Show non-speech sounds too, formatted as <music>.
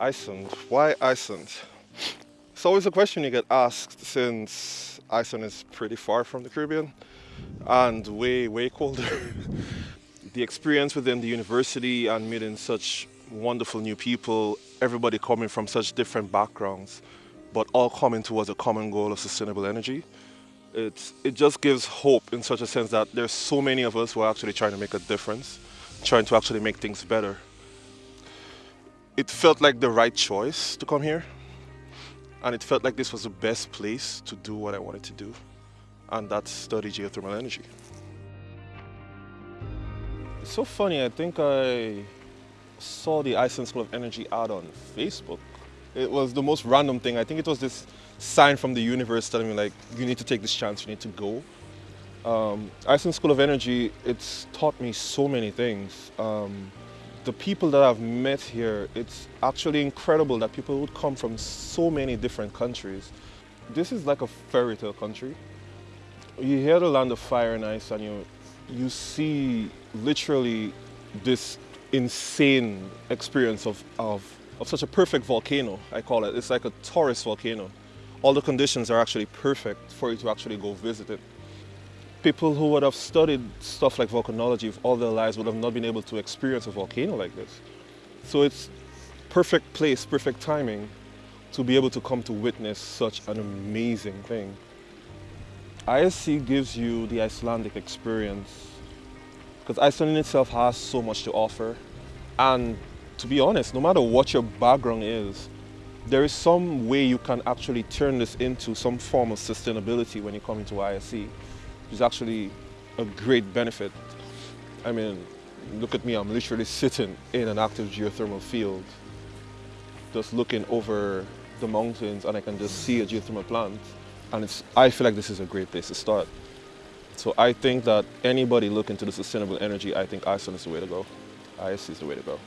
Iceland. Why Iceland? It's always a question you get asked since Iceland is pretty far from the Caribbean and way, way colder. <laughs> the experience within the university and meeting such wonderful new people, everybody coming from such different backgrounds, but all coming towards a common goal of sustainable energy. It's, it just gives hope in such a sense that there's so many of us who are actually trying to make a difference, trying to actually make things better it felt like the right choice to come here. And it felt like this was the best place to do what I wanted to do. And that's study geothermal energy. It's so funny, I think I saw the Iceland School of Energy ad on Facebook. It was the most random thing. I think it was this sign from the universe telling me like, you need to take this chance, you need to go. Um, Iceland School of Energy, it's taught me so many things. Um, the people that I've met here, it's actually incredible that people would come from so many different countries. This is like a fairy tale country. You hear the land of fire and ice and you, you see literally this insane experience of, of, of such a perfect volcano, I call it. It's like a tourist volcano. All the conditions are actually perfect for you to actually go visit it people who would have studied stuff like volcanology all their lives would have not been able to experience a volcano like this. So it's perfect place, perfect timing to be able to come to witness such an amazing thing. ISE gives you the Icelandic experience because Iceland in itself has so much to offer. And to be honest, no matter what your background is, there is some way you can actually turn this into some form of sustainability when you come into ISE is actually a great benefit. I mean, look at me, I'm literally sitting in an active geothermal field, just looking over the mountains and I can just see a geothermal plant. And it's, I feel like this is a great place to start. So I think that anybody looking to the sustainable energy, I think Iceland is the way to go. ISE is the way to go.